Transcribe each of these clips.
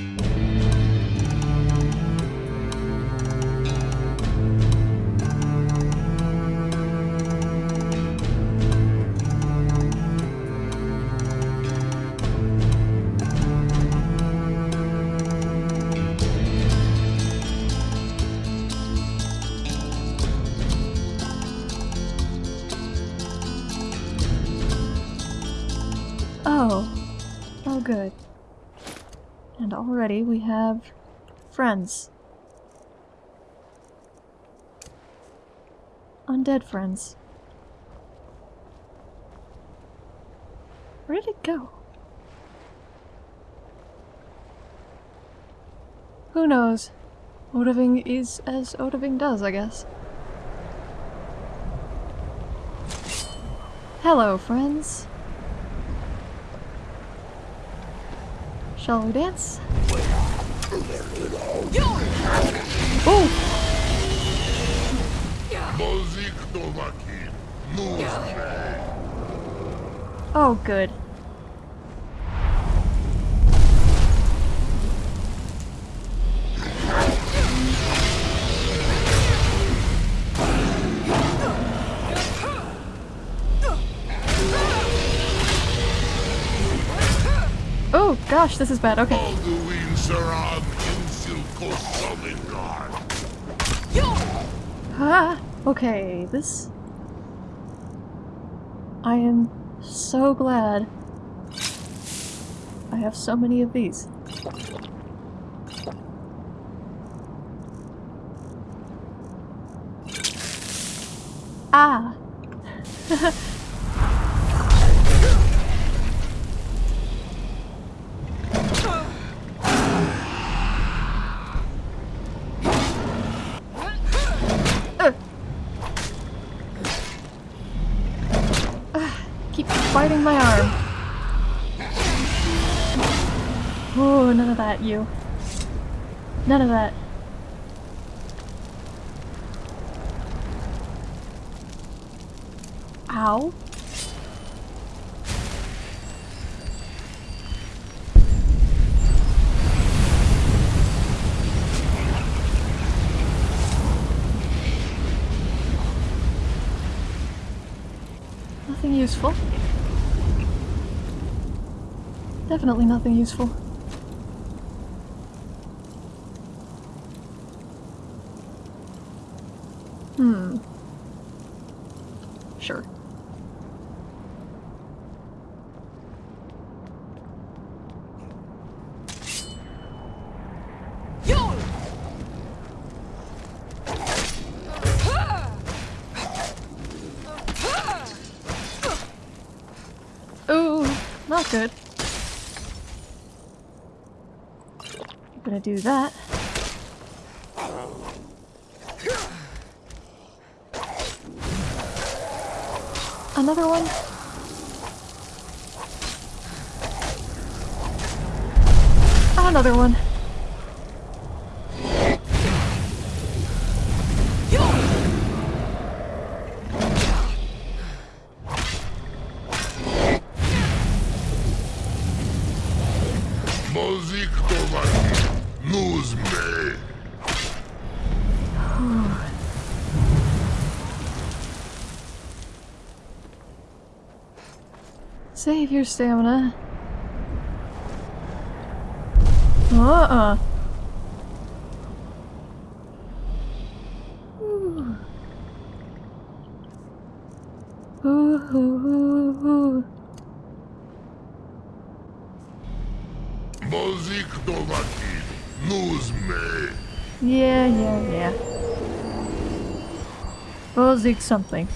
Oh. Already we have friends. Undead friends. Where did it go? Who knows? Odahviing is as Odahviing does, I guess. Hello, friends. Shall we dance? Oh! Mozik Tomakin. Nuzme. Oh, good. Oh gosh, this is bad. Okay. Alduin Saran Insilko Solingar. Ah, okay, this... I am so glad I have so many of these. Ah! Ugh. Ah, keep biting my arm. Oh, none of that, you. None of that. Ow. Nothing useful. Definitely nothing useful. Hmm. Sure. Ooh, not good. I'm gonna do that. Another one? Another one. Save your stamina. Uh-uh. Ooh. Ooh, ooh, ooh. Mozik Tomakin. Nuzme. Yeah, yeah, yeah. Bozik something.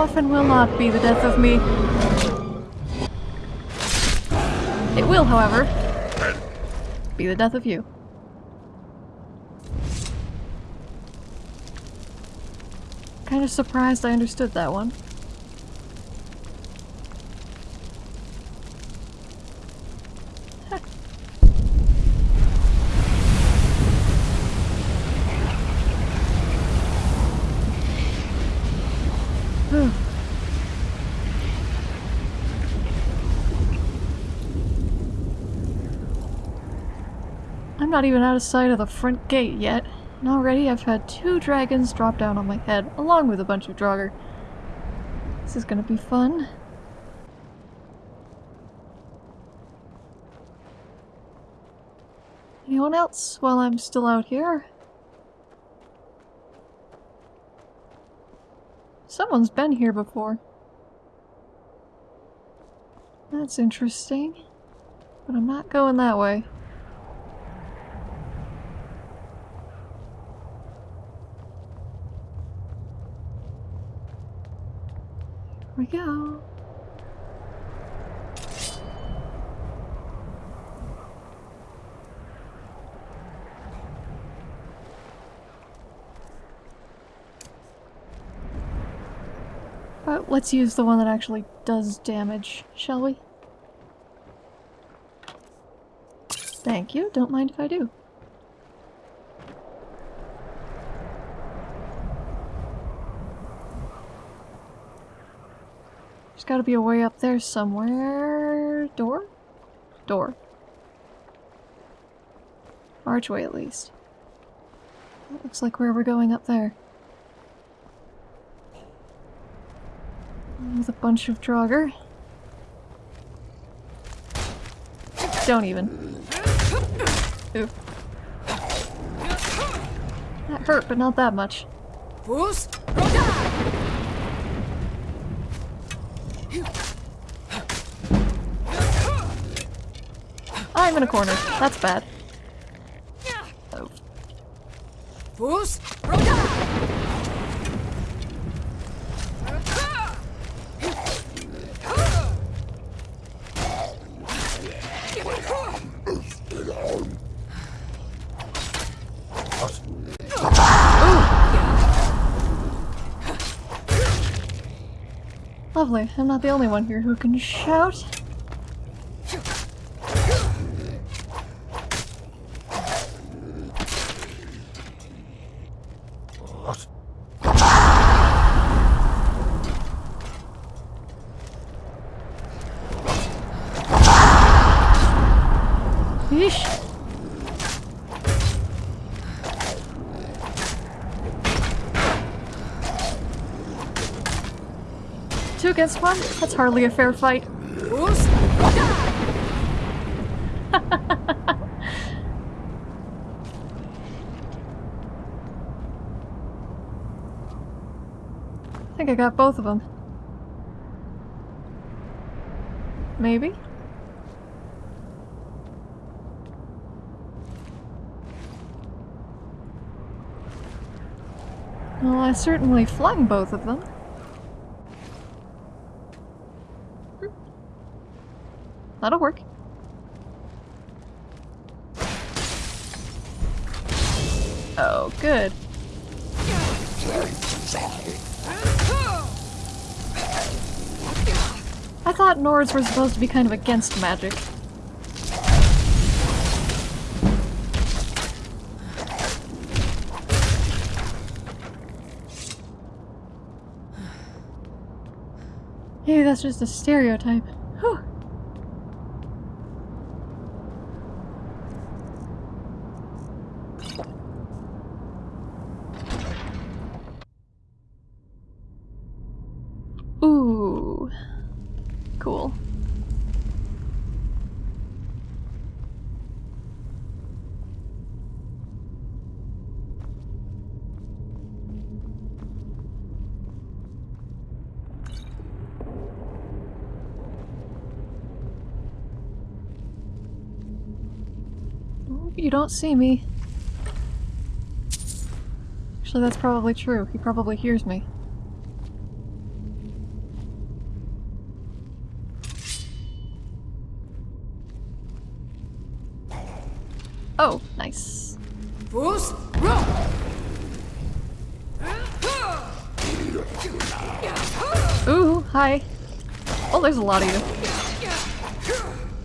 Skuldafn will not be the death of me. It will, however, be the death of you. Kind of surprised I understood that one. I'm not even out of sight of the front gate yet. And already I've had two dragons drop down on my head, along with a bunch of Draugr. This is gonna be fun. Anyone else while I'm still out here? Someone's been here before. That's interesting. But I'm not going that way. We go. But let's use the one that actually does damage, shall we? Thank you, don't mind if I do. There's gotta be a way up there somewhere. Door? Door. Archway at least. That looks like where we're going up there. With a bunch of Draugr. Don't even. Ooh. That hurt, but not that much. Boost! I'm in a corner. That's bad. Oh. Lovely. I'm not the only one here who can shout. Yeesh. Two against one? That's hardly a fair fight. I think I got both of them. Maybe? Well, I certainly flung both of them. That'll work. Oh, good. I thought Nords were supposed to be kind of against magic. Maybe that's just a stereotype. Whew. Ooh. Cool. Ooh, You don't see me. Actually, that's probably true. He probably hears me. Oh, nice. Boost! Roll! Ooh, hi. Oh, there's a lot of you.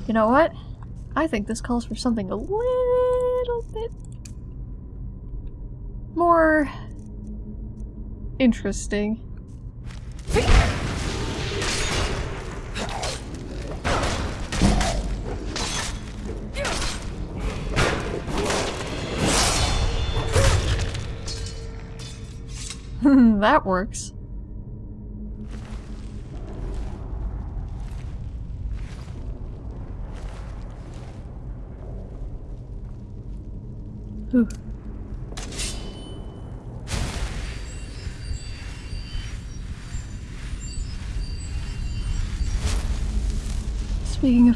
You know what? I think this calls for something a little Interesting. that works.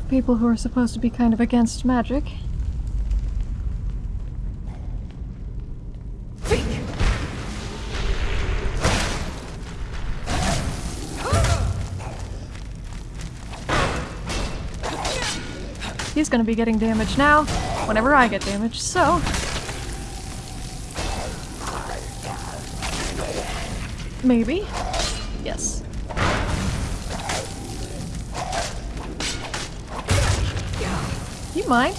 People who are supposed to be kind of against magic, he's gonna be getting damage now whenever I get damaged, so. Maybe. Yes. You mind?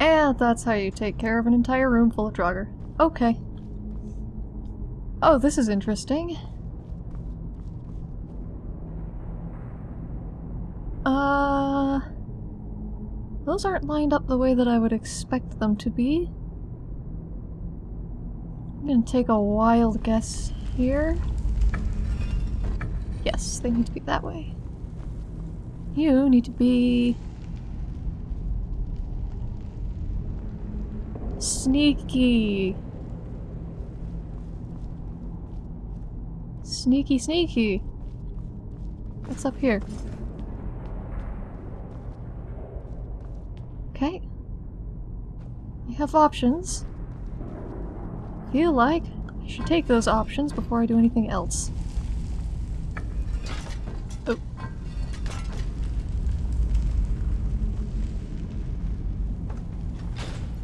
And that's how you take care of an entire room full of Draugr. Okay. Oh, this is interesting. Those aren't lined up the way that I would expect them to be. I'm gonna take a wild guess here. Yes, they need to be that way. You need to be... Sneaky. Sneaky, sneaky. What's up here? Okay. I have options. Feel like I should take those options before I do anything else. Oh.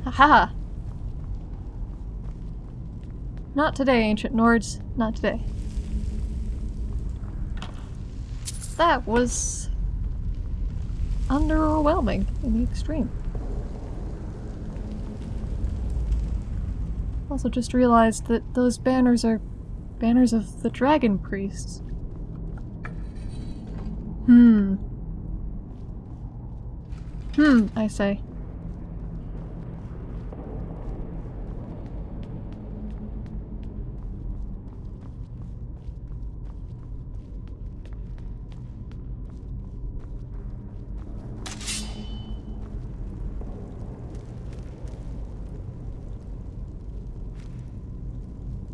Haha! Not today, Ancient Nords. Not today. That was... underwhelming in the extreme. Also just realized that those banners are banners of the Dragon Priests. Hmm. Hmm, I say.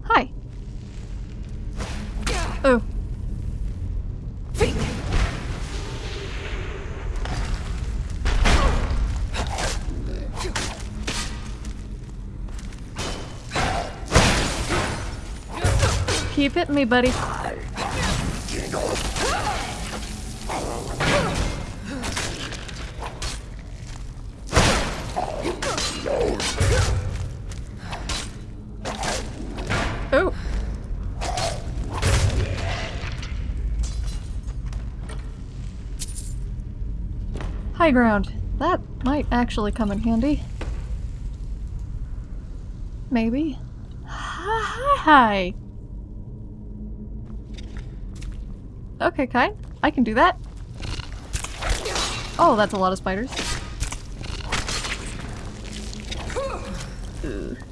Hi. Oh. Keep hitting me, buddy. Ground. That might actually come in handy. Maybe. Hi. Okay, kind. I can do that. Oh, that's a lot of spiders. Ugh.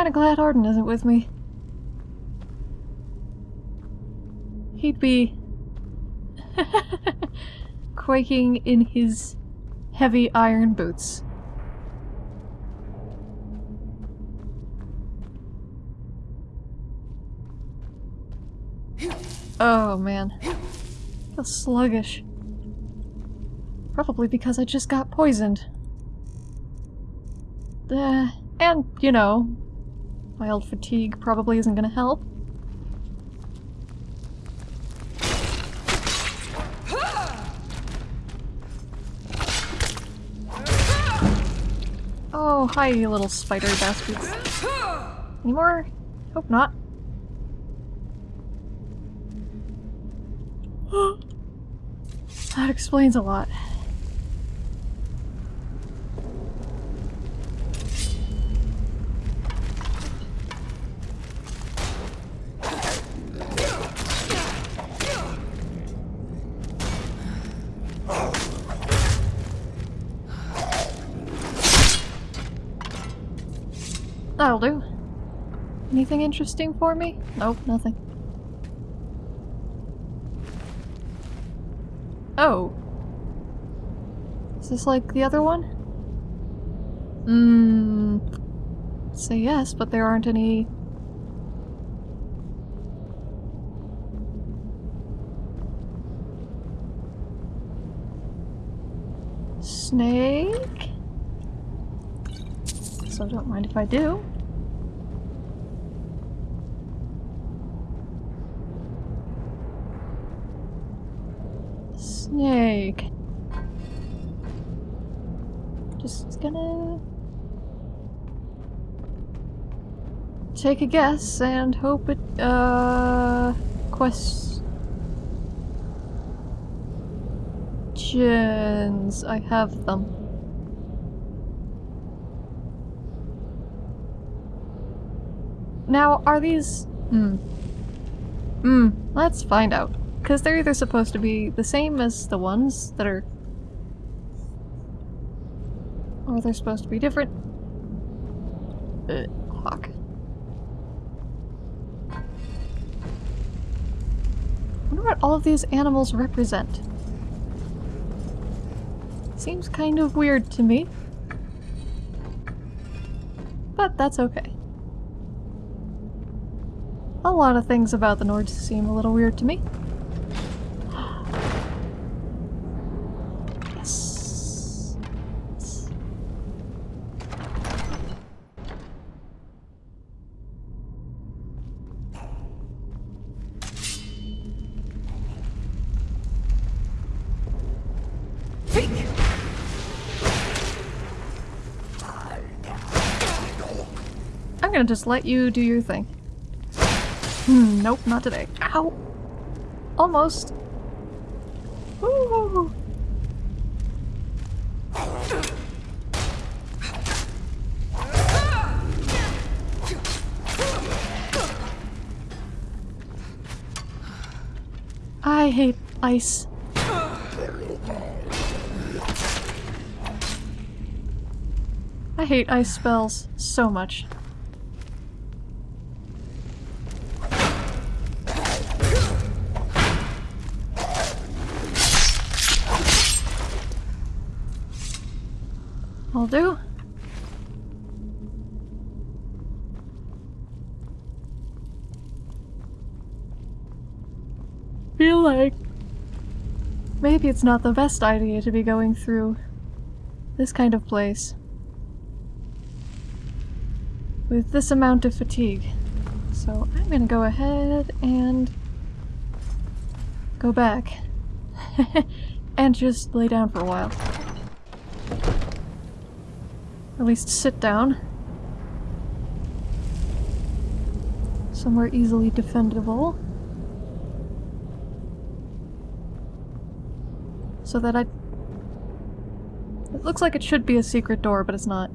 I'm kinda glad Arden isn't with me. He'd be quaking in his heavy iron boots. Oh man. I feel sluggish. Probably because I just got poisoned. Uh, and, you know, mild fatigue probably isn't gonna help. Oh, hi, you little spider bastards. Any more? Hope not. That explains a lot. That'll do. Anything interesting for me? Nope, nothing. Oh. Is this like the other one? Mmm. Say yes, but there aren't any. Snake? So don't mind if I do. Snake. Just gonna take a guess and hope it uh questions. I have them. Now, are these hmm. Hmm, let's find out. Because they're either supposed to be the same as the ones that are... Or they're supposed to be different. Uh, hawk. All of these animals represent. Seems kind of weird to me. But that's okay. A lot of things about the Nords seem a little weird to me. Just let you do your thing. Hmm, nope, not today. Ow! Almost. Ooh. I hate ice. I hate ice spells so much. Do. Feel like maybe it's not the best idea to be going through this kind of place with this amount of fatigue. So I'm gonna go ahead and go back and just lay down for a while. At least sit down. Somewhere easily defendable. So that I... It looks like it should be a secret door, but it's not.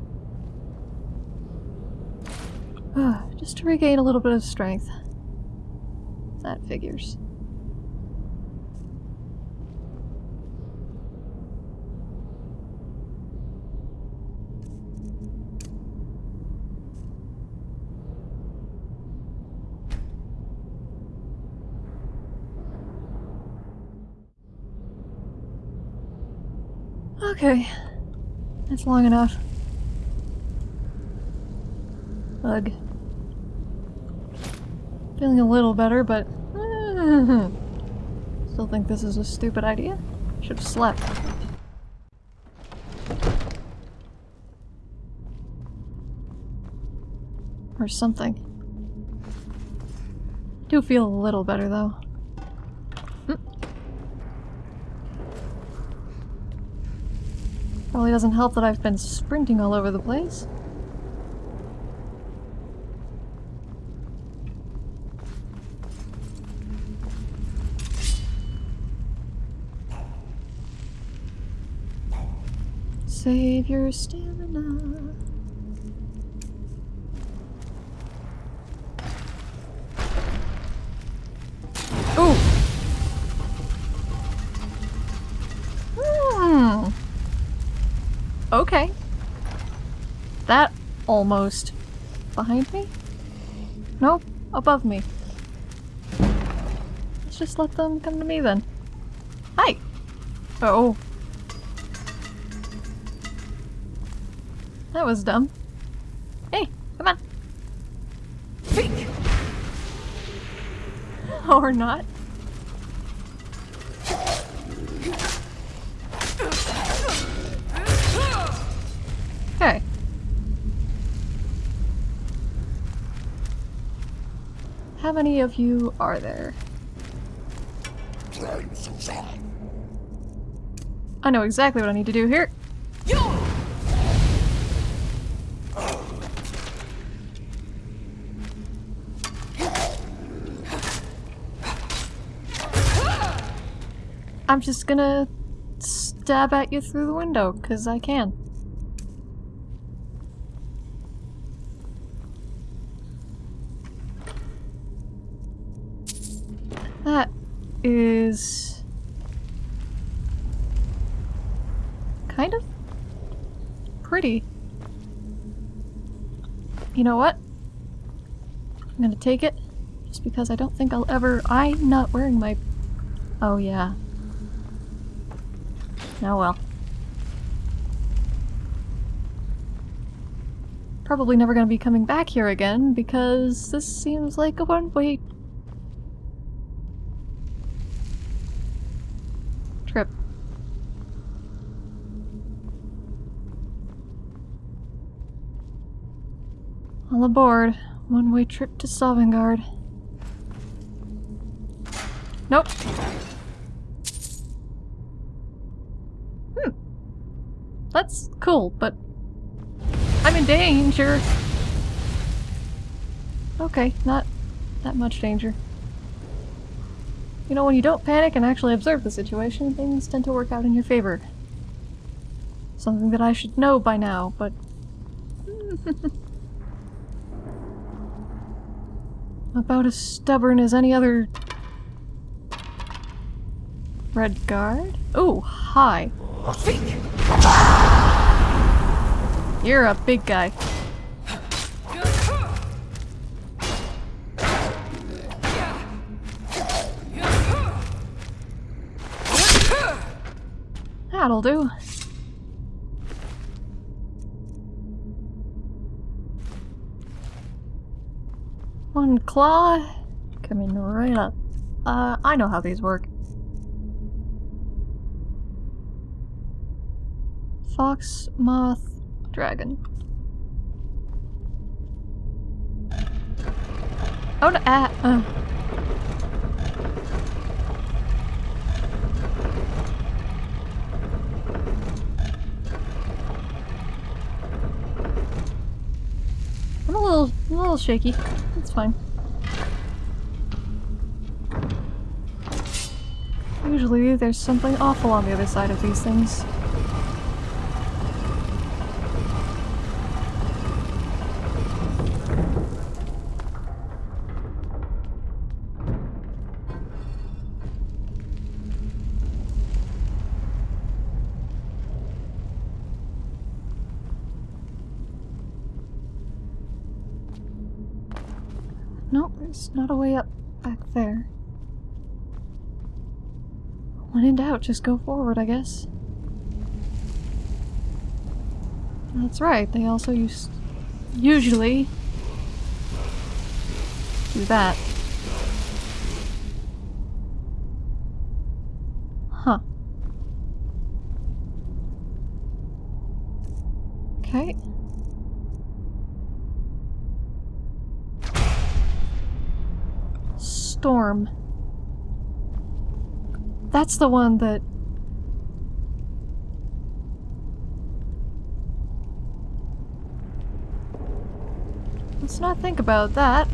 Just to regain a little bit of strength. That figures. Okay. That's long enough. Ugh. Feeling a little better, but... Still think this is a stupid idea. Should have slept. Or something. I Do feel a little better, though. Probably doesn't help that I've been sprinting all over the place. Save your steam. Almost behind me? Nope, above me. Let's just let them come to me then. Hi. Oh. That was dumb. Hey, come on. Think! Or not. Many of you are there? I know exactly what I need to do here. I'm just gonna stab at you through the window, because I can. Know what? I'm gonna take it, just because I don't think I'll ever- I'm not wearing my- Oh yeah, Oh well. Probably never gonna be coming back here again because this seems like a one-way trip. All aboard. One-way trip to Sovngarde. Nope. Hmm. That's cool, but I'm in danger. Okay, not that much danger. You know, when you don't panic and actually observe the situation, things tend to work out in your favor. Something that I should know by now, but... About as stubborn as any other... Redguard? Oh, hi. You're a big guy. That'll do. One claw coming right up. Uh, I know how these work. Fox, moth, dragon. Oh, no, ah, uh. Little, a little shaky. It's fine. Usually there's something awful on the other side of these things. Nope, there's not a way up back there. When in doubt, just go forward, I guess. That's right, they also use usually do that. That's the one that... Let's not think about that.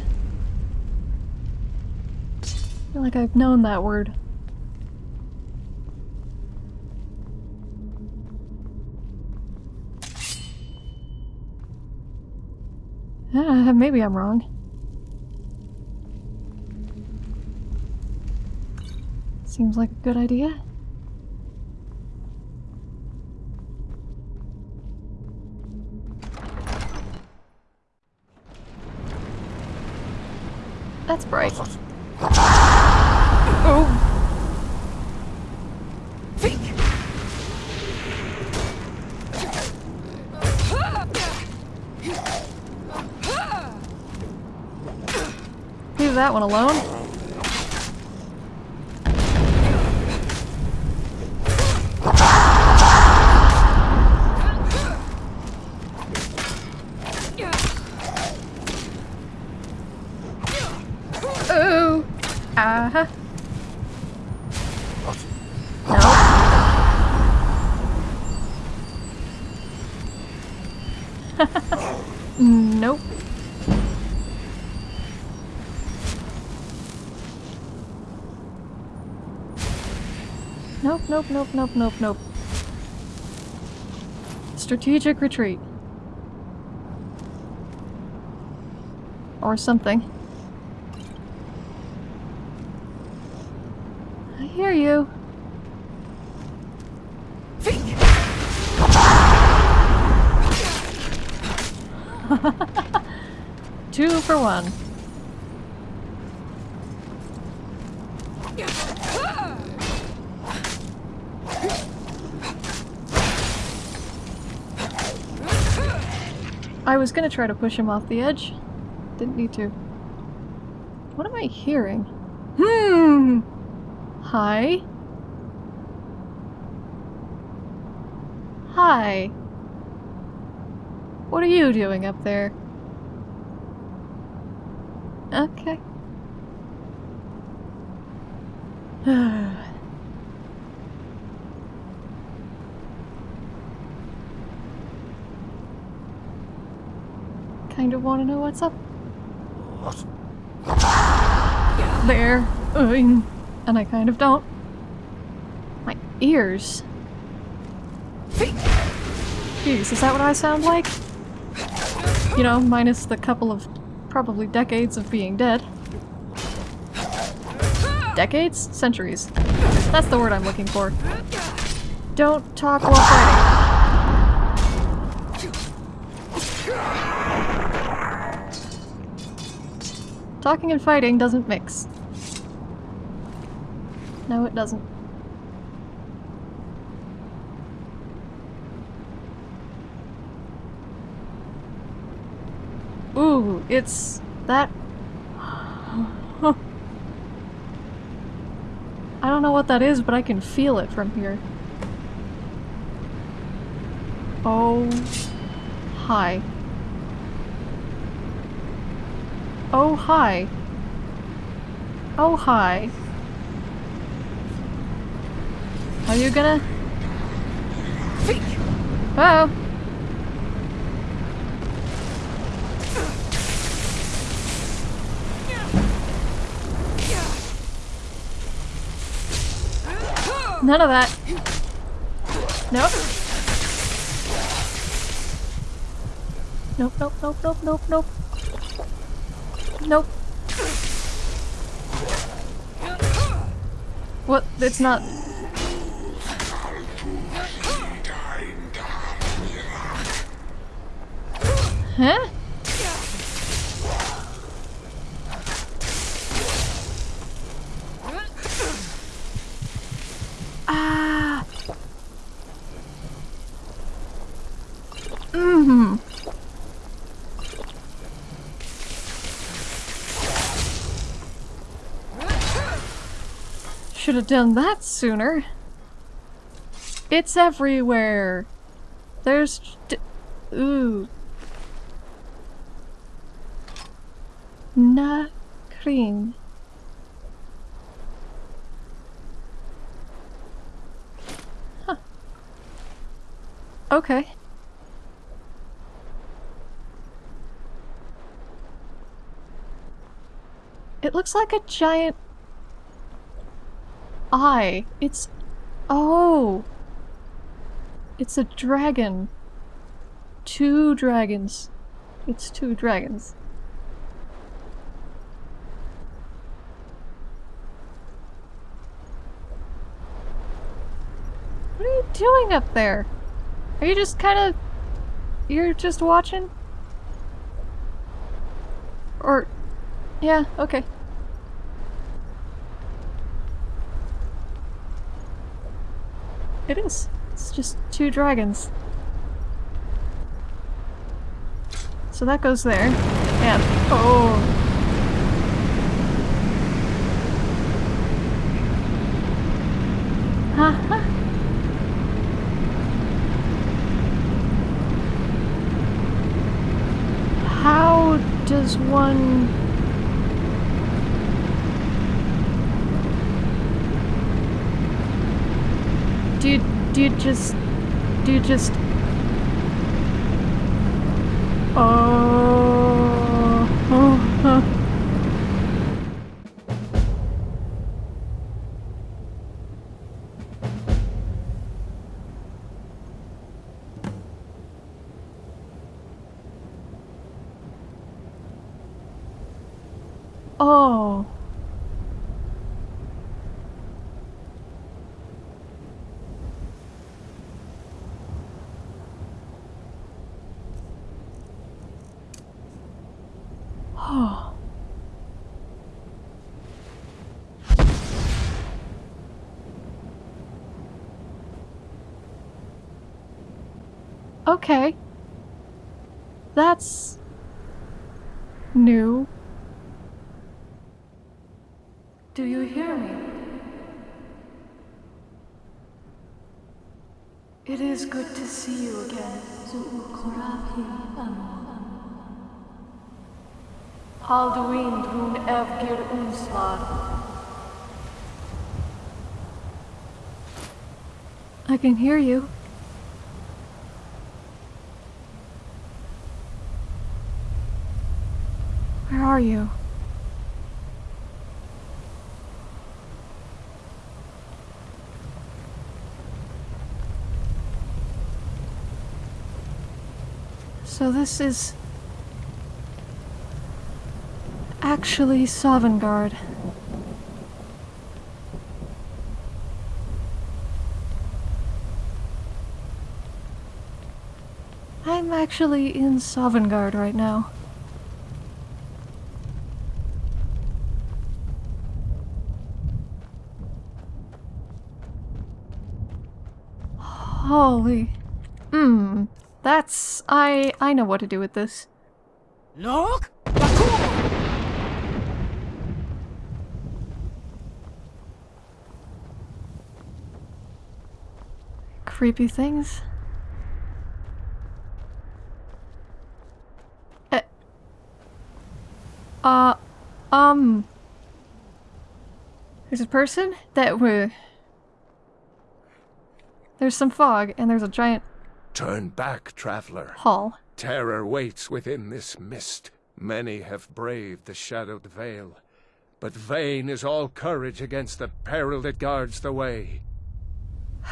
I feel like I've known that word. Uh, maybe I'm wrong. Seems like a good idea. That's bright. Oh! oh. Leave that one alone. Oh! Uh-huh. No. nope. Nope, nope, nope, nope, nope. Strategic retreat. Or something. I hear you. Two for one. I was gonna try to push him off the edge. Didn't need to. What am I hearing? Hmm. Hi. Hi. What are you doing up there? Okay. kind of want to know what's up. What? There. And I kind of don't. My ears. Jeez, is that what I sound like? You know, minus the couple of probably decades of being dead. Decades? Centuries. That's the word I'm looking for. Don't talk while fighting. Talking and fighting doesn't mix. No, it doesn't. Ooh, it's that. I don't know what that is, but I can feel it from here. Oh. Hi. Oh, hi. Oh, hi. Are you gonna? Think! Oh. None of that. Nope. Nope, nope, nope, nope, nope, nope. Nope. What? It's not. Huh? Ah. Mm-hmm. Should have done that sooner. It's everywhere. There's ooh. Na cream. Huh. Okay. It looks like a giant eye. It's oh. It's a dragon. Two dragons. it's two dragons. What are you doing up there? Are you just kind of. You're just watching? Or. Yeah, okay. It is. It's just two dragons. So that goes there. And. Oh. How does one. Do do you just. Do you just. Oh. oh, huh. Oh. Oh. Okay. That's new. Do you hear me? It is good to see you again. Alduin drun evgir unslag. I can hear you. Are you? So this is actually Sovngarde. I'm actually in Sovngarde right now. Holy. Hmm. That's I I know what to do with this. Look! Creepy things. Eh. Uh um There's a person that were There's some fog and there's a giant Turn back, traveler. hall. Terror waits within this mist. Many have braved the shadowed veil. But vain is all courage against the peril that guards the way.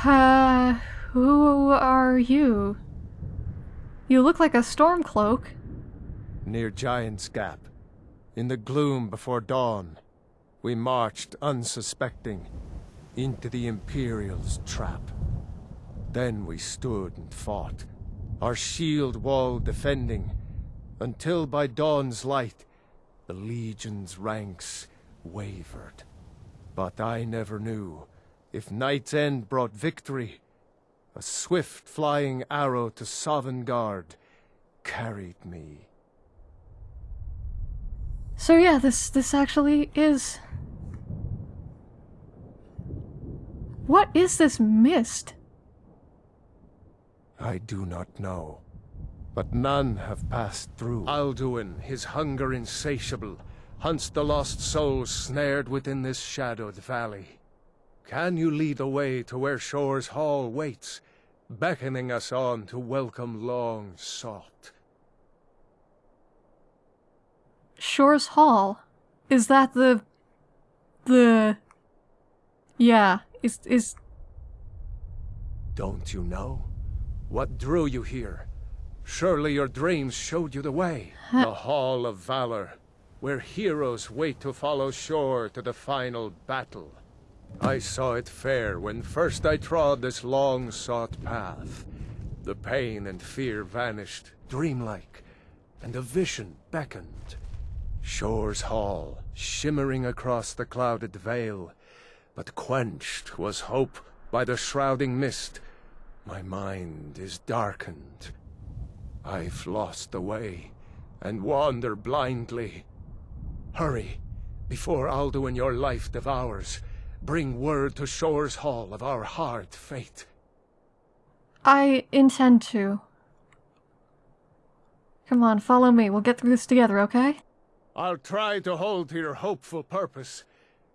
Uh, who are you? You look like a storm cloak. Near Giant's Gap, in the gloom before dawn, we marched unsuspecting into the Imperial's trap. Then we stood and fought, our shield wall defending, until by dawn's light the Legion's ranks wavered. But I never knew if Night's End brought victory. A swift flying arrow to Sovngarde carried me. So yeah, this this actually is What is this mist? I do not know. But none have passed through. Alduin, his hunger insatiable, hunts the lost souls snared within this shadowed valley. Can you lead the way to where Shor's Hall waits, beckoning us on to welcome long sought? Shor's Hall. Is that the the Yeah, is is Don't you know? What drew you here? Surely your dreams showed you the way. the Hall of Valor, where heroes wait to follow Shor to the final battle. I saw it fair when first I trod this long-sought path. The pain and fear vanished, dreamlike, and a vision beckoned. Shor's Hall, shimmering across the clouded veil, but quenched was hope by the shrouding mist. My mind is darkened. I've lost the way, and wander blindly. Hurry, before Alduin your life devours. Bring word to Shor's Hall of our hard fate. I intend to. Come on, follow me. We'll get through this together, okay? I'll try to hold to your hopeful purpose.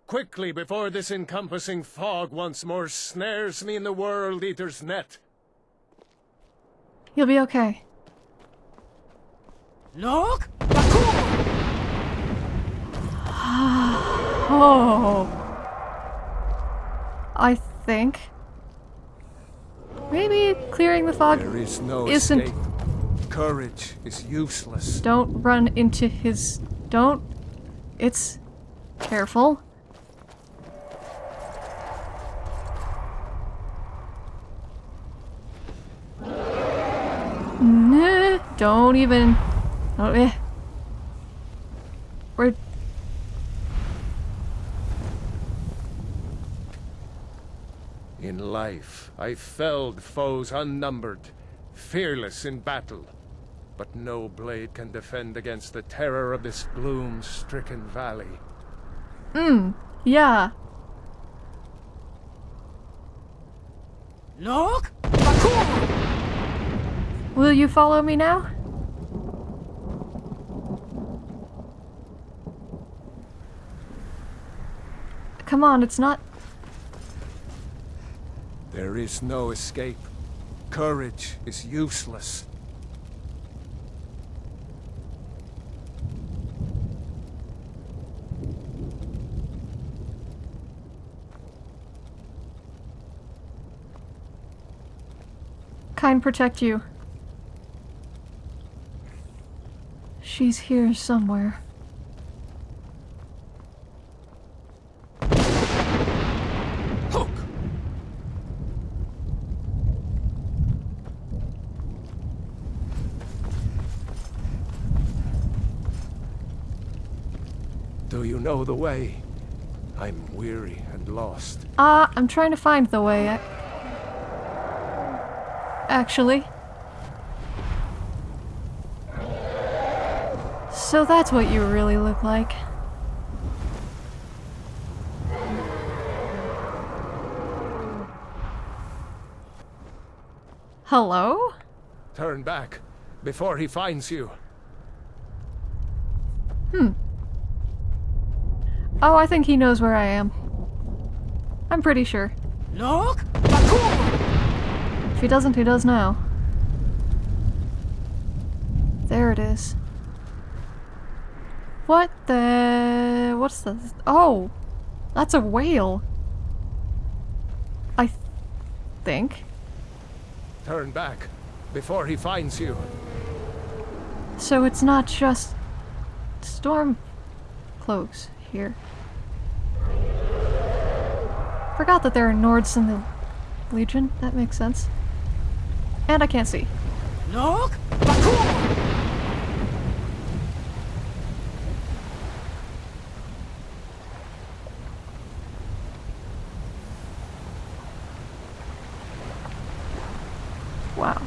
Quickly, before this encompassing fog once more snares me in the World Eater's net. You'll be okay. Look! Bakur! Oh. I think. Maybe clearing the fog There is no isn't. escape. Courage is useless. Don't run into his. Don't. It's. Careful. Nah, don't even. Oh, eh. We're. In life, I felled foes unnumbered, fearless in battle. But no blade can defend against the terror of this gloom-stricken valley. Hmm, Yeah. Look! Bakur! Will you follow me now? Come on, it's not. There is no escape. Courage is useless. Kind protect you. She's here somewhere. Hook! Do you know the way? I'm weary and lost. Ah, I'm trying to find the way. ac- Actually. So that's what you really look like. Hello? Turn back, before he finds you. Hmm. Oh, I think he knows where I am. I'm pretty sure. Look! If he doesn't, he does now. There it is. What the... What's this? Oh! That's a whale. I th- think. Turn back, before he finds you. So it's not just storm cloaks here. Forgot that there are Nords in the Legion. That makes sense. And I can't see. Look! Bakur! Wow.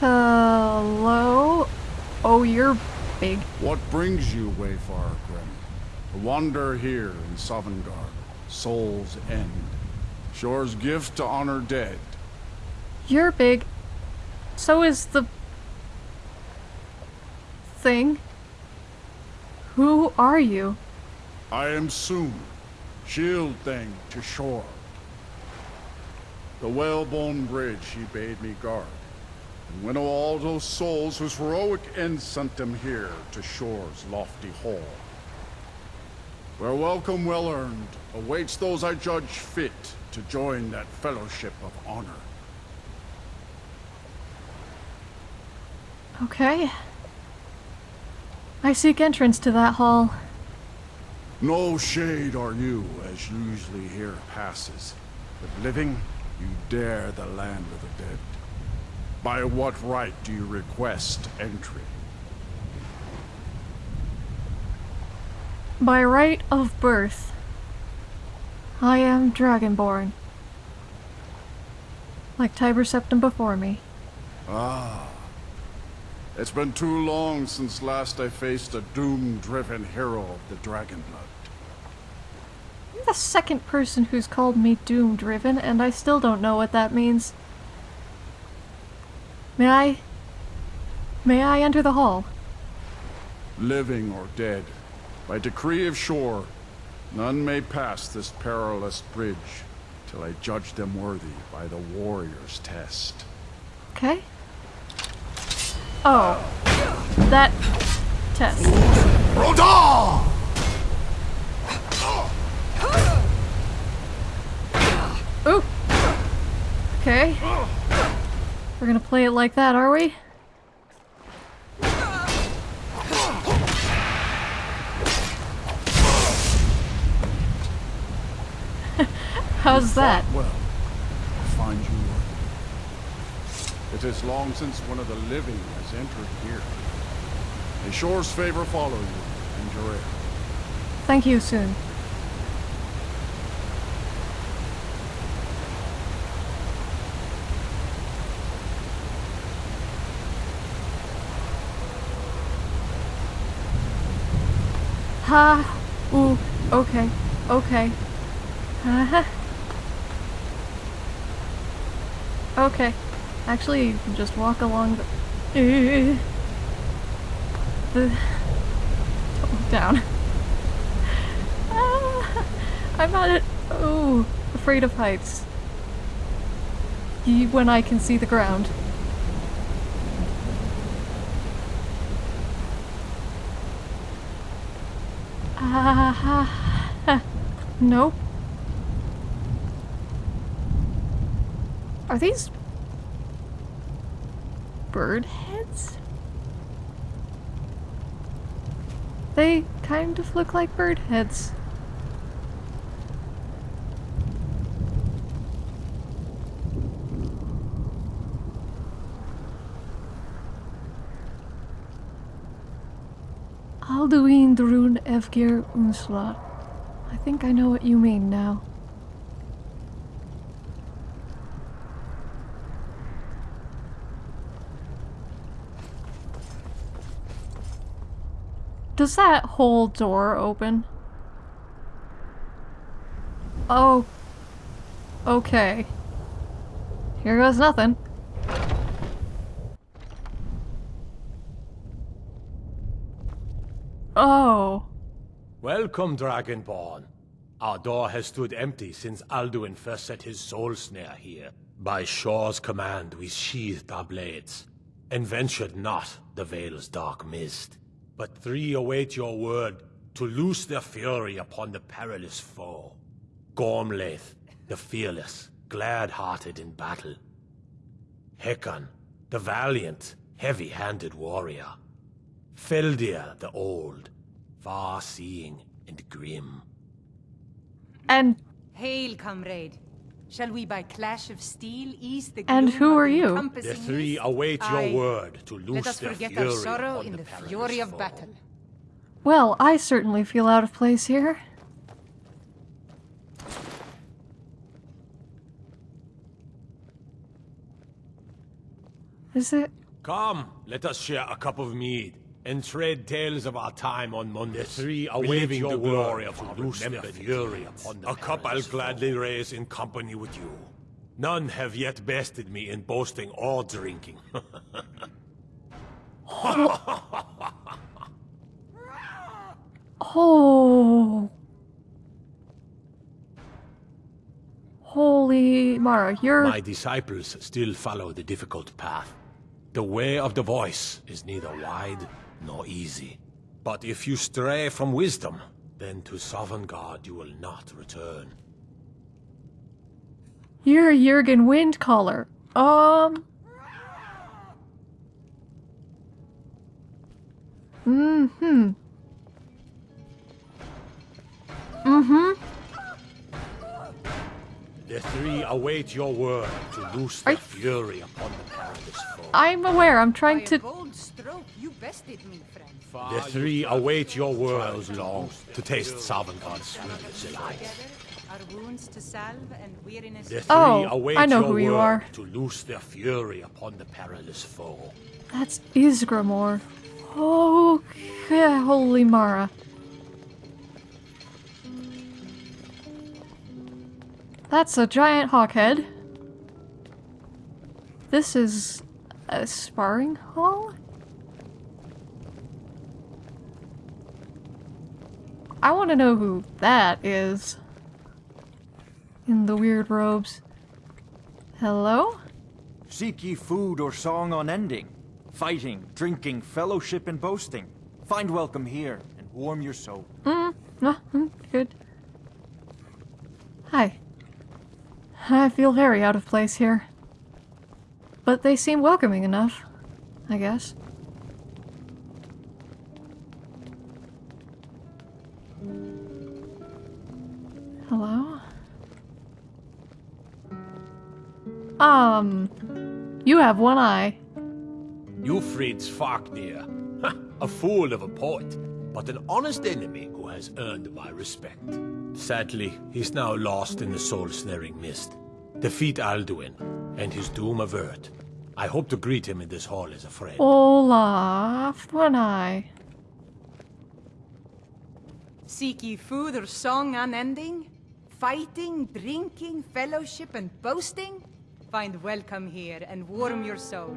Hello? Oh, you're big. Brings you, Wayfarer Grim? To wander here in Sovngarde, Soul's End. Shor's gift to honor dead. You're big. So is the thing. Who are you? I am Tsun, shield thing to Shor. The whalebone bridge he bade me guard, and winnow all those souls whose heroic end sent them here to Shor's lofty hall. Where welcome well earned awaits those I judge fit to join that fellowship of honor. Okay. I seek entrance to that hall. No shade are you, as usually here passes. But living, you dare the land of the dead. By what right do you request entry? By right of birth, I am Dragonborn. Like Tiber Septim before me. Ah. It's been too long since last I faced a doom-driven hero of the Dragonblood. You're the second person who's called me doom driven, and I still don't know what that means. May I. May I enter the hall? Living or dead, by decree of Shor, none may pass this perilous bridge till I judge them worthy by the warrior's test. Okay. Oh. That test. Rodon! Ooh. Okay. We're gonna play it like that, are we? How's that? Well, I find you worthy. It is long since one of the living has entered here. May Shor's favor follow you, and your heir. Thank you Tsun. Ha. Ooh. Okay. Okay. Uh-huh. Okay. Actually, you can just walk along the... The... Down. Ah, I'm not at... Oh, afraid of heights. When I can see the ground. Nope. Are these bird heads? They kind of look like bird heads. Alduin Drun Evgir Unsla. I think I know what you mean now. Does that whole door open? Oh. Okay. Here goes nothing. Oh. Welcome, Dragonborn. Our door has stood empty since Alduin first set his soul snare here. By Shor's command, we sheathed our blades, and ventured not the Vale's dark mist. But three await your word to loose their fury upon the perilous foe. Gormlaith, the fearless, glad-hearted in battle. Hakon, the valiant, heavy-handed warrior. Felldir, the old, far-seeing and grim. And Hail, comrade. Shall we by clash of steel ease the And who are you? The three await your Aye. word to loose Let us their forget fury our sorrow in the perilous fury of foe. battle. well, I certainly feel out of place here. Is it? Come, let us share a cup of mead and trade tales of our time on Mundus. The three await your the glory of our loose fury upon the A cup I'll gladly raise in company with you. None have yet bested me in boasting or drinking. Oh. Holy Mara, you're. My disciples still follow the difficult path. The way of the voice is neither wide nor easy. But if you stray from wisdom, then to Sovngarde you will not return. You're a Jurgen Windcaller. Um. Mm-hmm. Mm-hmm. The three await your word to loose Are their fury upon the perilous foe. I'm aware. I'm trying to. bold stroke, you bested me, friend. The three await your word long to taste Sovngarde's sweetest delight. Our wounds to salve and weariness The to three Oh, await I know your who you word are. to loose their fury upon the perilous foe. That's Ysgramor. Oh, yeah, holy Mara. That's a giant hawkhead. This is a sparring hall? I want to know who that is. In the weird robes. Hello? Seek ye food or song unending, fighting, drinking, fellowship, and boasting. Find welcome here and warm your soul. Mm, ah, mm, good. Hi. I feel very out of place here. But they seem welcoming enough, I guess. Hello? Um, you have one eye. Eufrid's Farknir. a fool of a poet, but an honest enemy who has earned my respect. Sadly, he's now lost in the soul-snaring mist. Defeat Alduin, and his doom avert. I hope to greet him in this hall as a friend. Olaf, one eye. Seek ye food or song unending? Fighting, drinking, fellowship, and boasting? Find welcome here and warm your soul.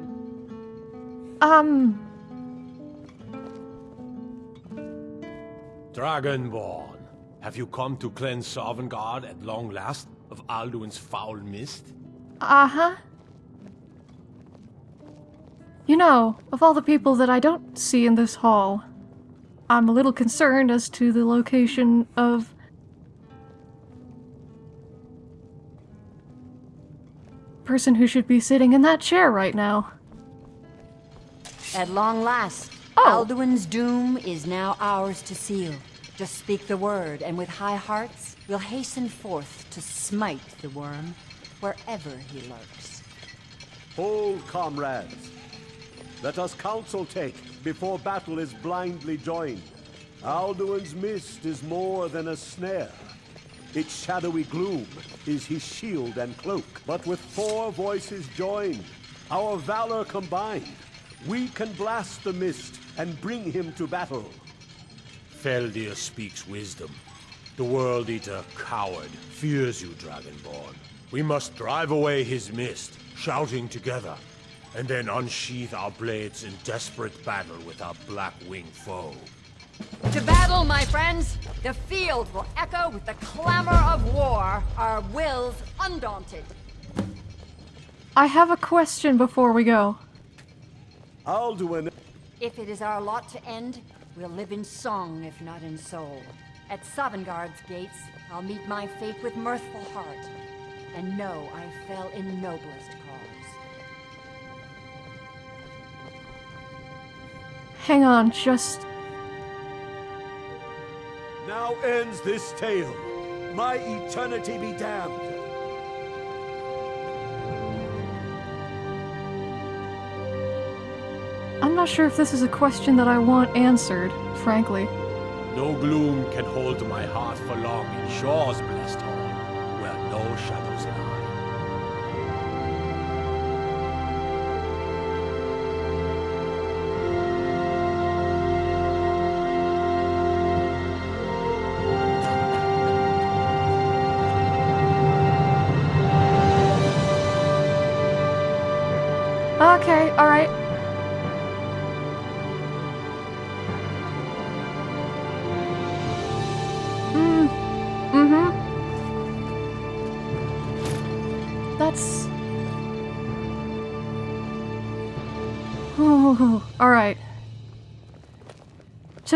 Um, Dragonborn, have you come to cleanse Sovngarde at long last of Alduin's foul mist? Uh-huh. You know, of all the people that I don't see in this hall, I'm a little concerned as to the location of... person who should be sitting in that chair right now. At long last, Oh. Alduin's doom is now ours to seal. Just speak the word, and with high hearts, we'll hasten forth to smite the worm wherever he lurks. Hold, comrades. Let us counsel take before battle is blindly joined. Alduin's mist is more than a snare. Its shadowy gloom is his shield and cloak. But with four voices joined, our valor combined, we can blast the mist and bring him to battle. Felldir speaks wisdom. The World Eater, coward, fears you, Dragonborn. We must drive away his mist, shouting together, and then unsheath our blades in desperate battle with our black-winged foe. To battle, my friends! The field will echo with the clamor of war, our wills undaunted. I have a question before we go. Alduin If it is our lot to end, we'll live in song if not in soul. At Sovngarde's gates, I'll meet my fate with mirthful heart, and know I fell in noblest cause. Hang on, just... now ends this tale. My eternity be damned. Not sure if this is a question that I want answered, frankly. No gloom can hold my heart for long in Shor's blessed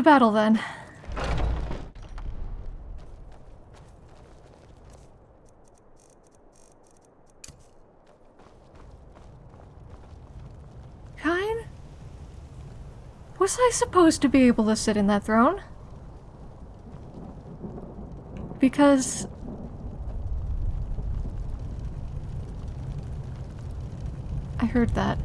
battle then. Kyne? Was I supposed to be able to sit in that throne? Because... I heard that.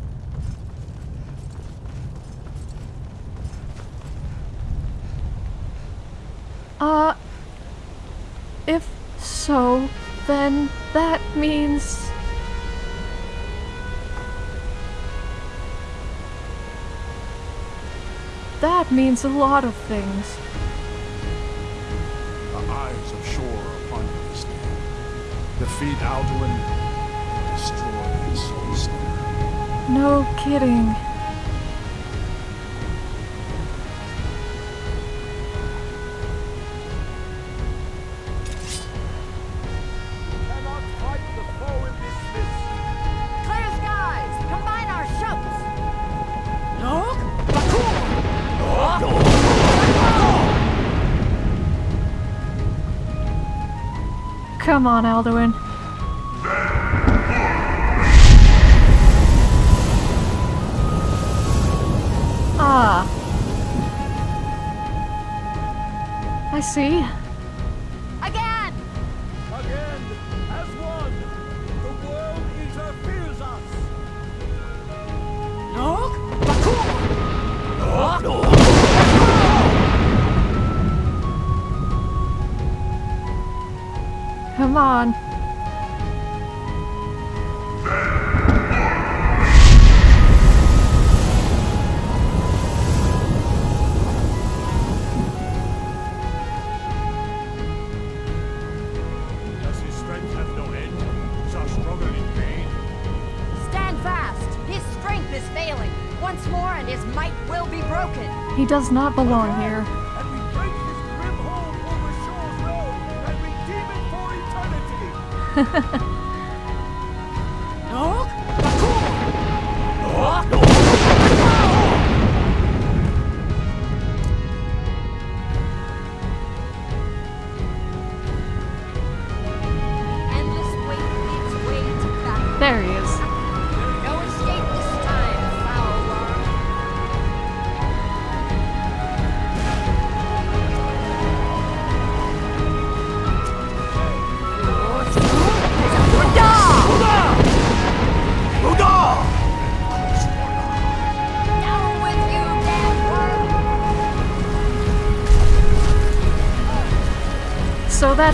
Means a lot of things. The eyes of Shor upon you day. Defeat Alduin, destroy his soul snare. No kidding. Come on, Alduin. Ah. I see. Does not belong here.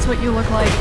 what you look like.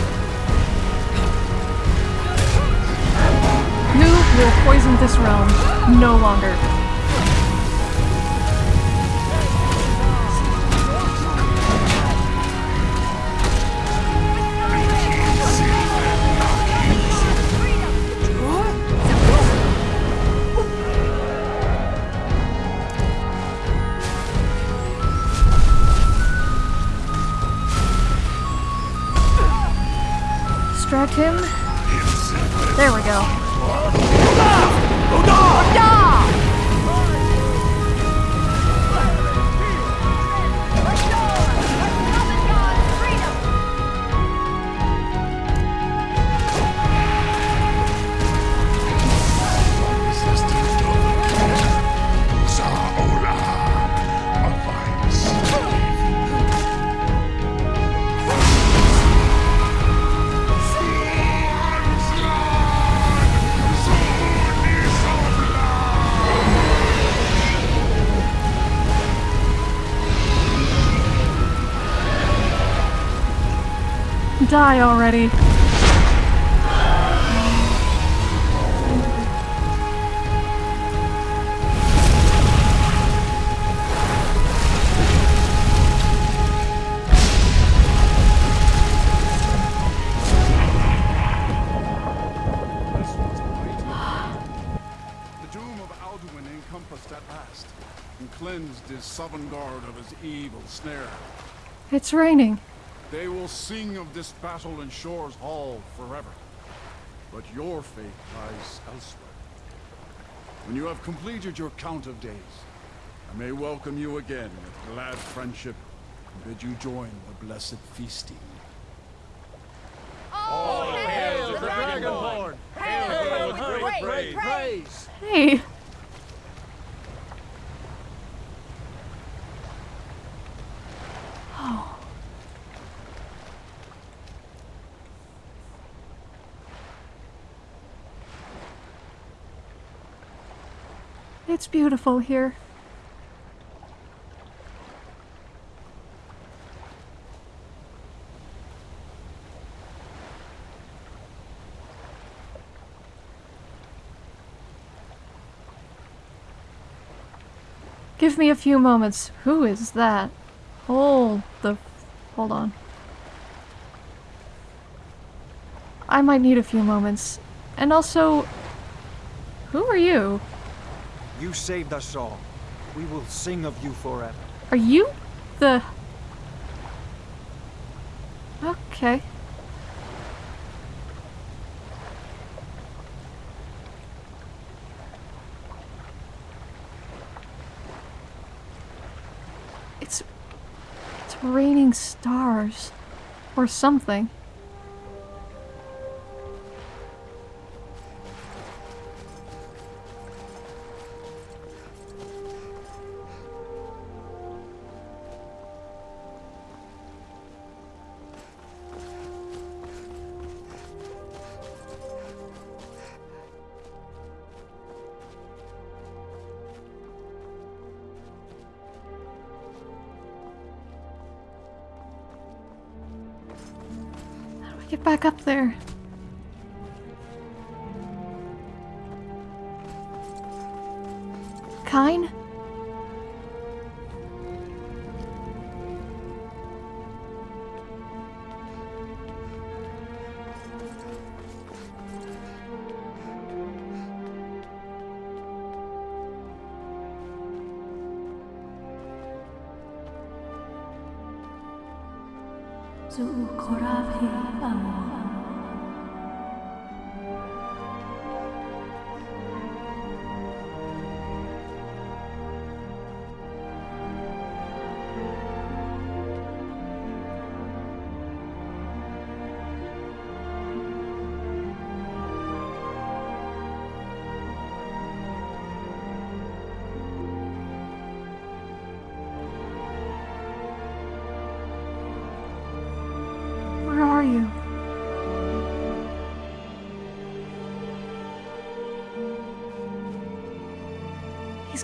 Evil snare. It's raining. They will sing of this battle in Shor's Hall forever. But your fate lies elsewhere. When you have completed your count of days, I may welcome you again with glad friendship and bid you join the blessed feasting. Oh, hail the Dragonborn! Hail with with great great praise. praise! Hey. It's beautiful here. Give me a few moments. Who is that? Hold the... Hold on. I might need a few moments. And also... Who are you? You saved us all. We will sing of you forever. Are you the... Okay. It's... It's raining stars. Or something.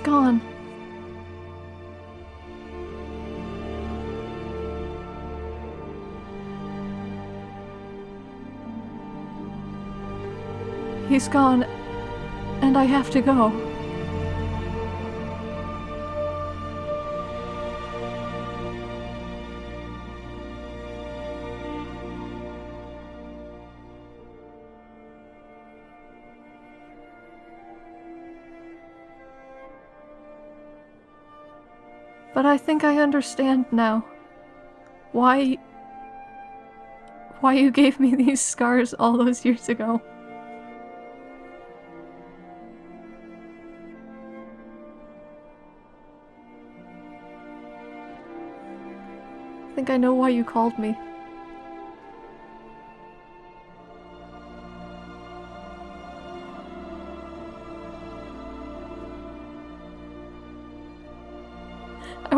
Gone. He's gone, and I have to go. I think I understand now. Why. Why you gave me these scars all those years ago. I think I know why you called me.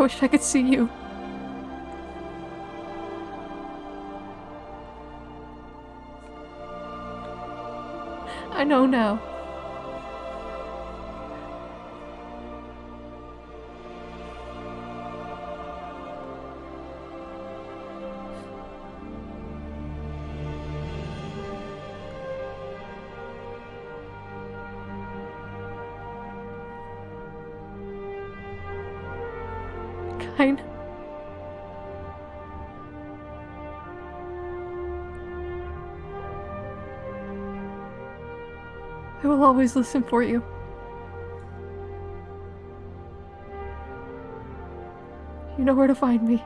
Wish I could see you. I know now. Will always listen for you. You know where to find me.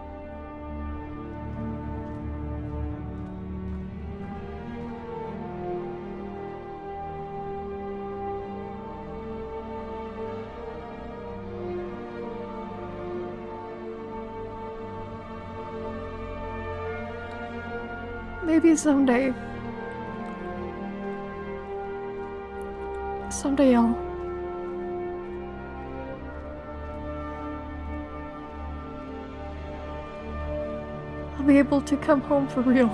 Maybe someday. Someday I'll. I'll be able to come home for real.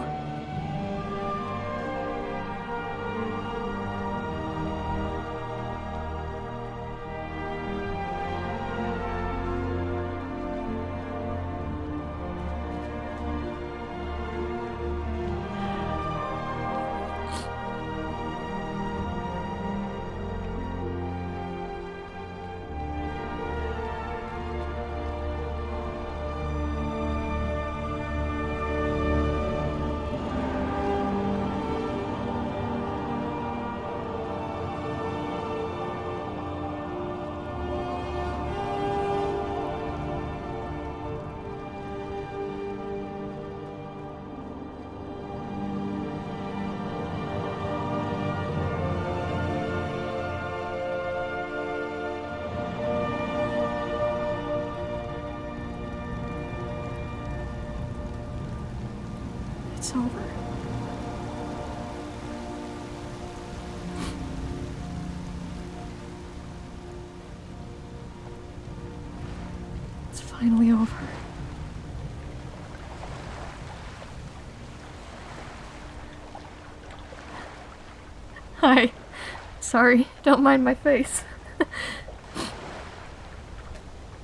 Sorry, don't mind my face.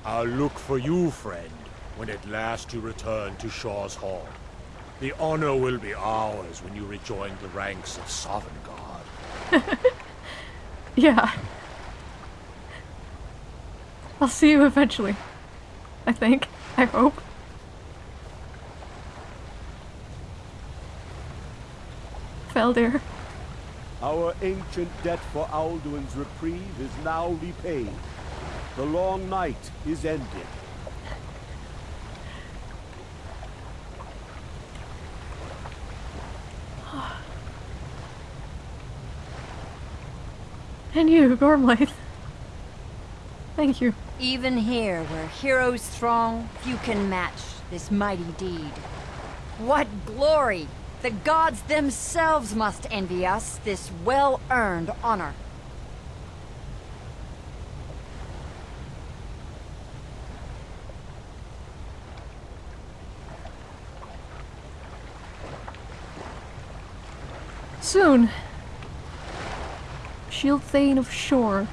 I'll look for you, friend, when at last you return to Shor's Hall. The honor will be ours when you rejoin the ranks of Sovngarde. Yeah. I'll see you eventually. I think. I hope. Felldir. Our ancient debt for Alduin's reprieve is now repaid. The long night is ended. And you, Gormlaith. Thank you. Even here, where heroes throng, few can match this mighty deed. What glory! The gods themselves must envy us this well-earned honor. Soon. Shield Thane of Shor.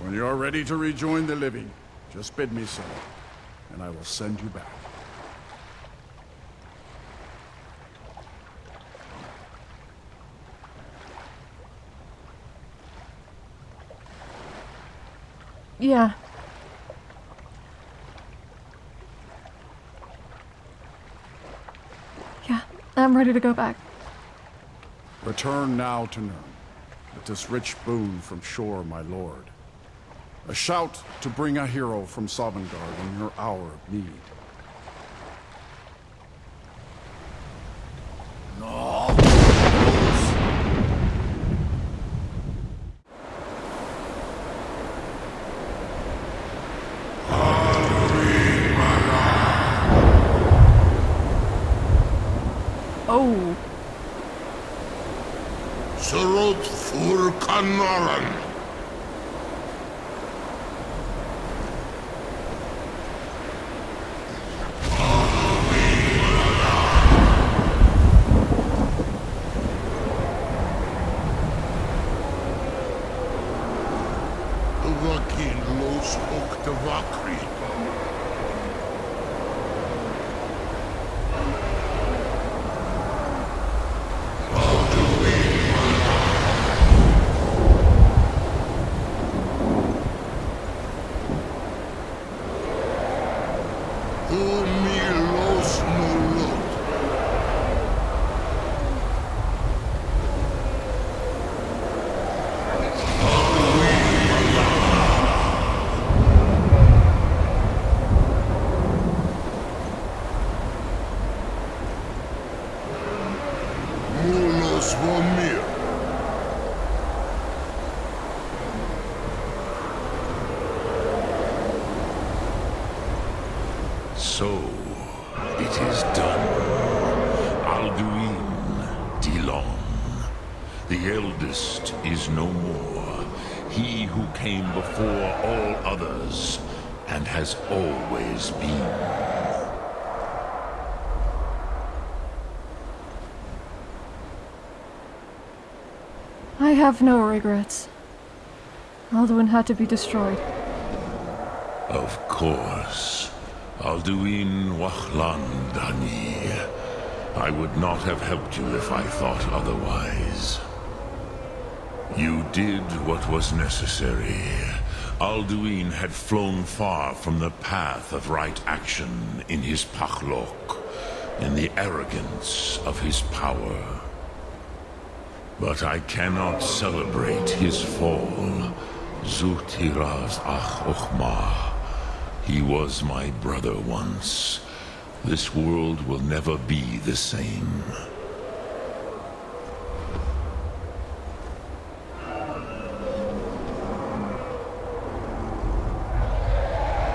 When you're ready to rejoin the living, just bid me so, and I will send you back. Yeah. Yeah, I'm ready to go back. Return now to Nirn, with this rich boon from Shor, my lord. A shout to bring a hero from Sovngarde in your hour of need. Umi los Mulut. Mulos Vomir. So, it is done. Alduin Dilon, the eldest, is no more. He who came before all others, and has always been. I have no regrets. Alduin had to be destroyed. Of course. Alduin Wahlan Dani. I would not have helped you if I thought otherwise. You did what was necessary. Alduin had flown far from the path of right action in his pahlok, in the arrogance of his power. But I cannot celebrate his fall. Zutiraz Ach He was my brother once. This world will never be the same.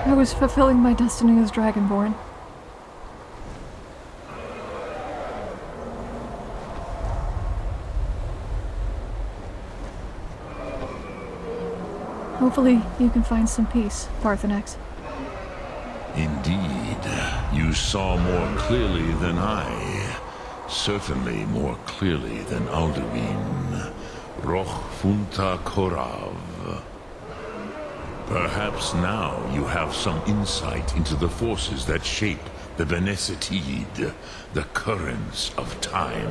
I was fulfilling my destiny as Dragonborn. Hopefully you can find some peace, Paarthurnax. Indeed, you saw more clearly than I. Certainly more clearly than Alduin. Roch Funta Korav. Perhaps now you have some insight into the forces that shape the Benesetid, the currents of time.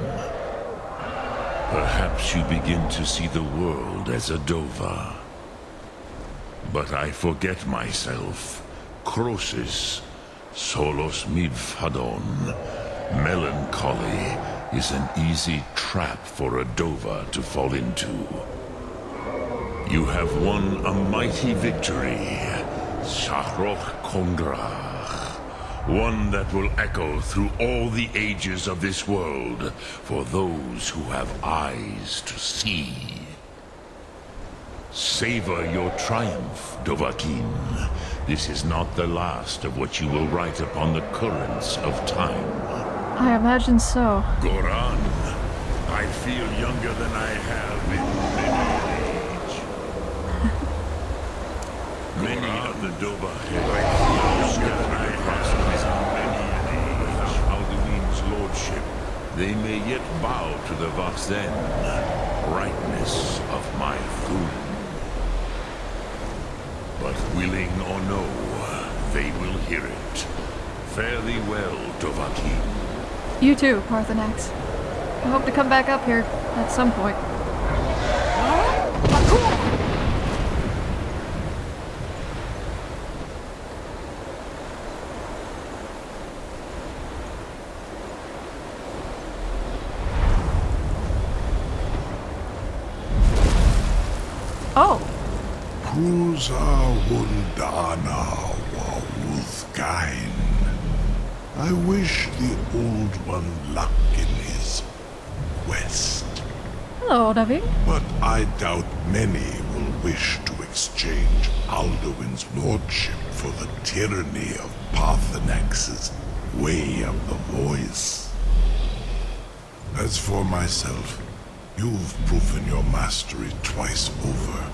Perhaps you begin to see the world as a Dova. But I forget myself. Krosis, Solos Midfadon. Melancholy is an easy trap for a Dova to fall into. You have won a mighty victory, Shahroch Kongrach. One that will echo through all the ages of this world for those who have eyes to see. Savor your triumph, Dovahkiin. This is not the last of what you will write upon the currents of time. I imagine so. Goraan, I feel younger than I have in many an age. many of the Dova I feel younger than I have in many an age. Alduin's lordship, they may yet bow to the Vaxen, brightness of my throne. But willing or no, they will hear it. Fare thee well, Dovahkiin. You too, Paarthurnax. I hope to come back up here at some point. Oh, Wawuthgain. I wish the Old One luck in his quest, hello, Davi. but I doubt many will wish to exchange Alduin's lordship for the tyranny of Paarthurnax's way of the voice. As for myself, you've proven your mastery twice over.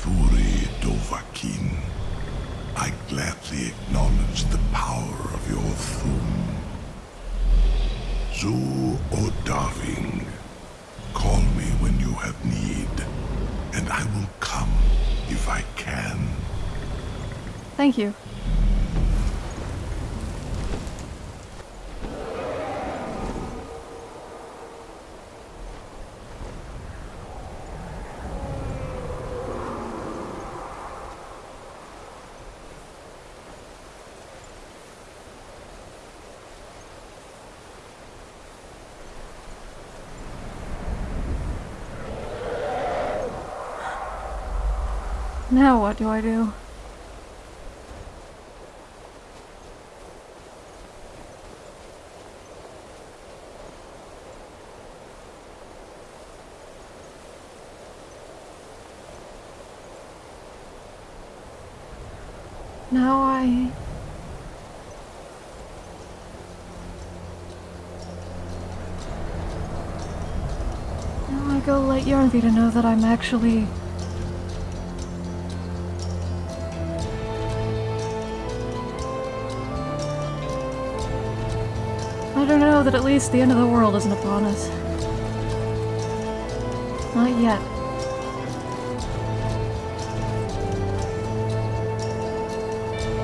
Furi Dovahkiin, I gladly acknowledge the power of your throne. Zu Odahviing, call me when you have need, and I will come if I can. Thank you. Now what do I do? Now I... Now I go let Yarnvi to know that I'm actually... I don't know that at least the end of the world isn't upon us. Not yet.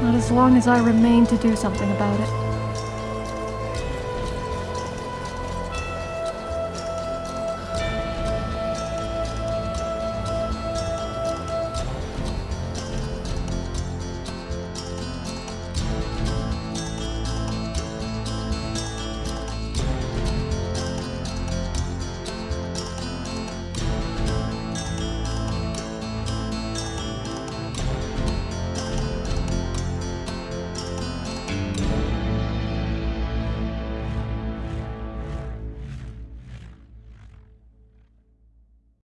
Not as long as I remain to do something about it.